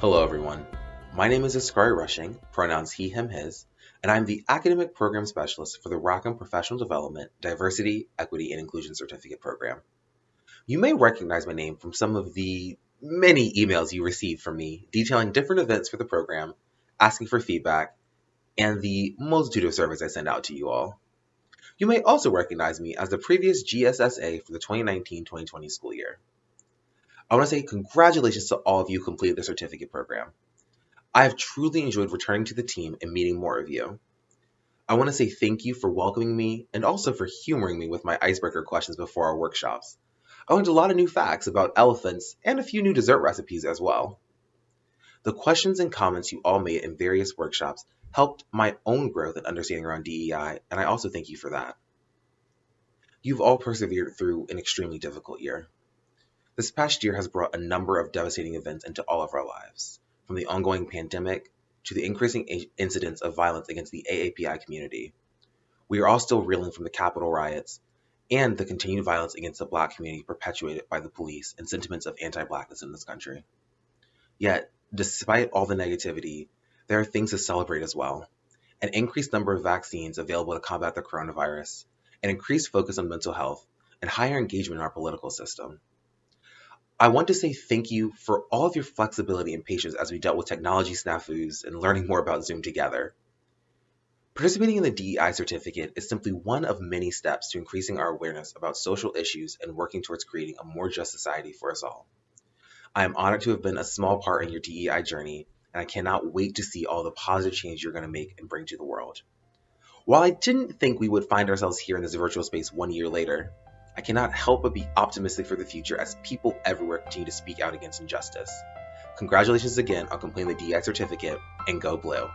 Hello, everyone. My name is Askari Rushing, pronouns he, him, his, and I'm the Academic Program Specialist for the Rackham Professional Development Diversity, Equity, and Inclusion Certificate Program. You may recognize my name from some of the many emails you received from me detailing different events for the program, asking for feedback, and the multitude of surveys I send out to you all. You may also recognize me as the previous GSSA for the 2019-2020 school year. I want to say congratulations to all of you who completed the certificate program. I have truly enjoyed returning to the team and meeting more of you. I want to say thank you for welcoming me and also for humoring me with my icebreaker questions before our workshops. I learned a lot of new facts about elephants and a few new dessert recipes as well. The questions and comments you all made in various workshops helped my own growth and understanding around DEI, and I also thank you for that. You've all persevered through an extremely difficult year. This past year has brought a number of devastating events into all of our lives, from the ongoing pandemic to the increasing incidents of violence against the AAPI community. We are all still reeling from the Capitol riots and the continued violence against the Black community perpetuated by the police and sentiments of anti Blackness in this country. Yet, despite all the negativity, there are things to celebrate as well. An increased number of vaccines available to combat the coronavirus, an increased focus on mental health, and higher engagement in our political system. I want to say thank you for all of your flexibility and patience as we dealt with technology snafus and learning more about Zoom together. Participating in the DEI certificate is simply one of many steps to increasing our awareness about social issues and working towards creating a more just society for us all. I am honored to have been a small part in your DEI journey and I cannot wait to see all the positive change you're going to make and bring to the world. While I didn't think we would find ourselves here in this virtual space one year later, I cannot help but be optimistic for the future as people everywhere continue to speak out against injustice. Congratulations again on completing the DEI certificate, and go blue.